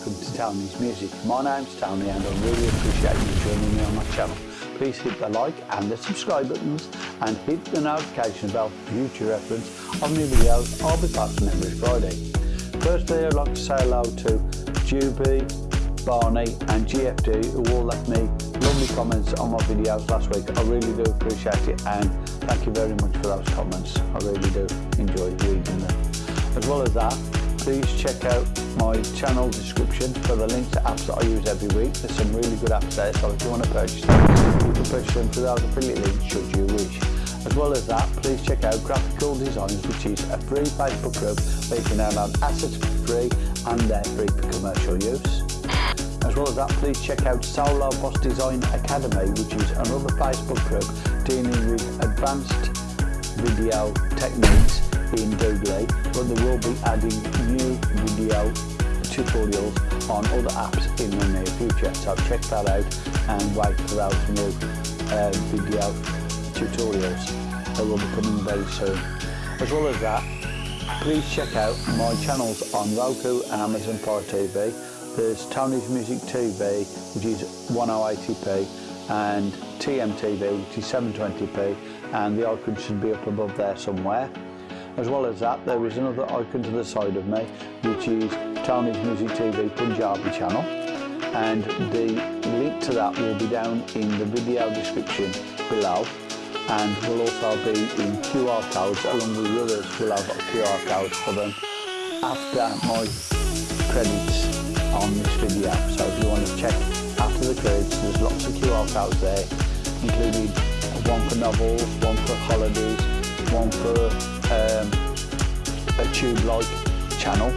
Welcome to Tony's Music. My name's Tony and I really appreciate you joining me on my channel. Please hit the like and the subscribe buttons and hit the notification bell for future reference of new videos I'll be back posting every Friday. Firstly I'd like to say hello to Juby, Barney and GFD who all left me lovely comments on my videos last week. I really do appreciate it and thank you very much for those comments. I really do enjoy reading them. As well as that, please check out my channel description for the links to apps that I use every week. There's some really good apps there, so if you want to purchase them, you can purchase them through those affiliate links should you wish. As well as that, please check out Graphical Designs, which is a free Facebook group where you can download assets for free and they're free for commercial use. As well as that, please check out Solo Boss Design Academy, which is another Facebook group dealing with advanced video techniques in Doodly, but they will be adding new video tutorials on other apps in the near future. So check that out and wait for those new uh, video tutorials that will be coming very soon. As well as that, please check out my channels on Roku and Amazon Fire TV. There's Tony's Music TV, which is 1080p, and TMTV, which is 720p, and the icon should be up above there somewhere. As well as that, there is another icon to the side of me, which is Tony's Music TV Punjabi channel. And the link to that will be down in the video description below and will also be in QR codes along with the others will have QR codes for them after my credits on this video. So if you want to check after the credits, there's lots of QR codes there, including one for novels, one for holidays, one for um, a tube-like channel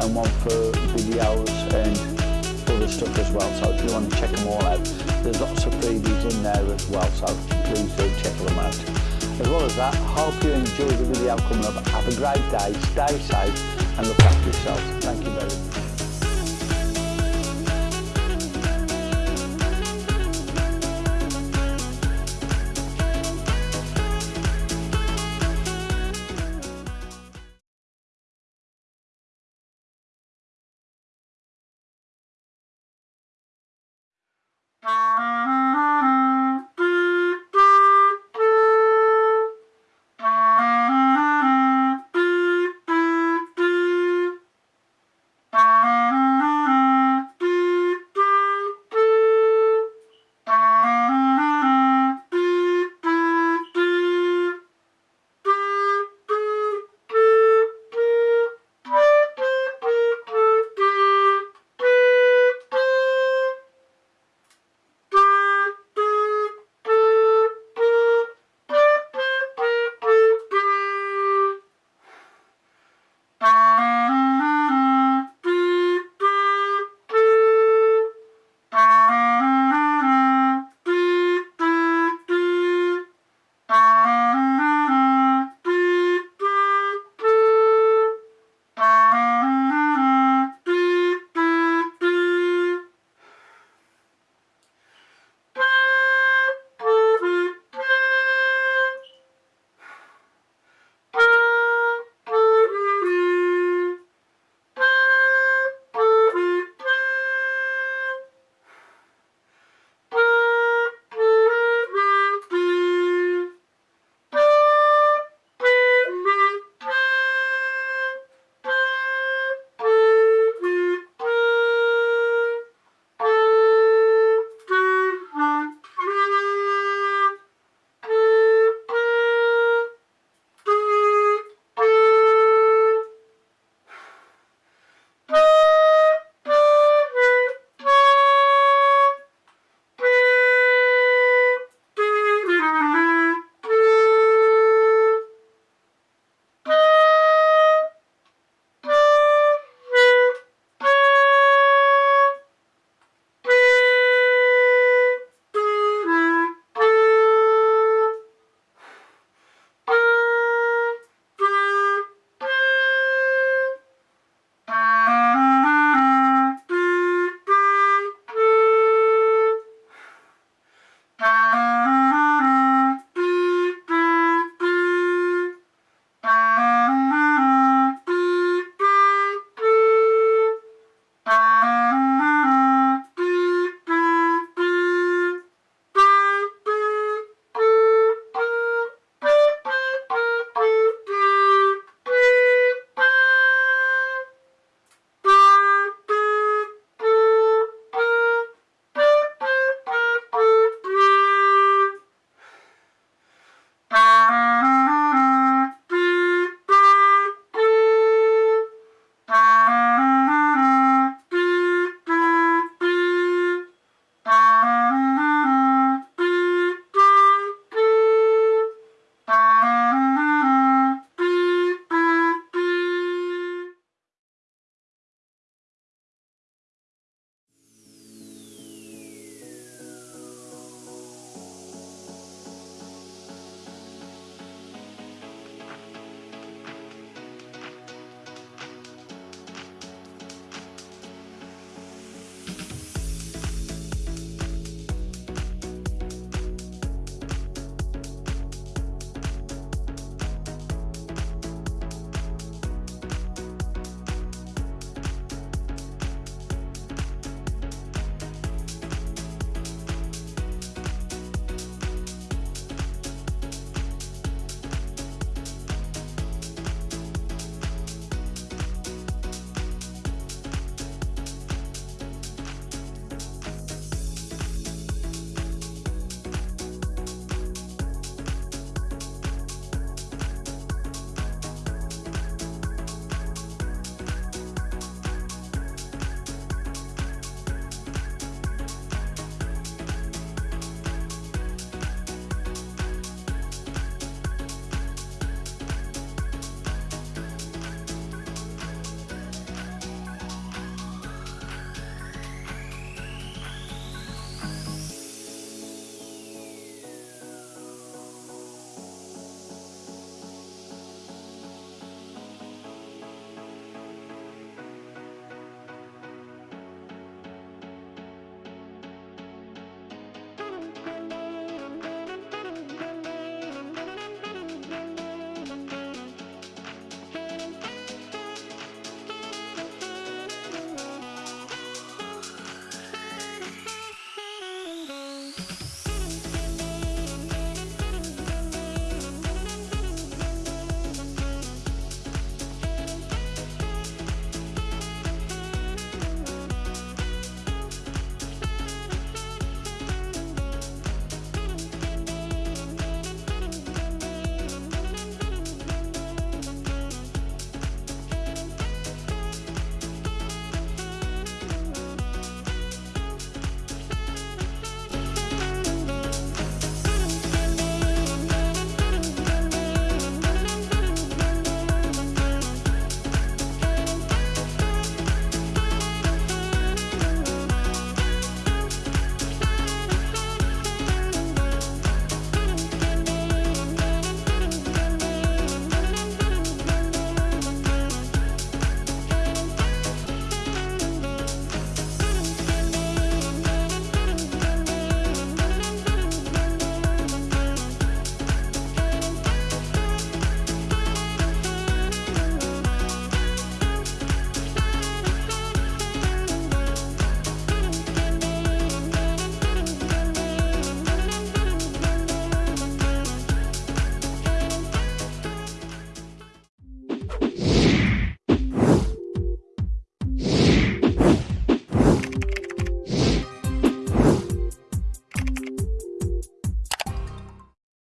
and one for videos and other stuff as well. So if you want to check them all out there's lots of freebies in there as well so please do check them out. As well as that hope you enjoy the video coming up. Have a great day stay safe and look after yourself thank you very much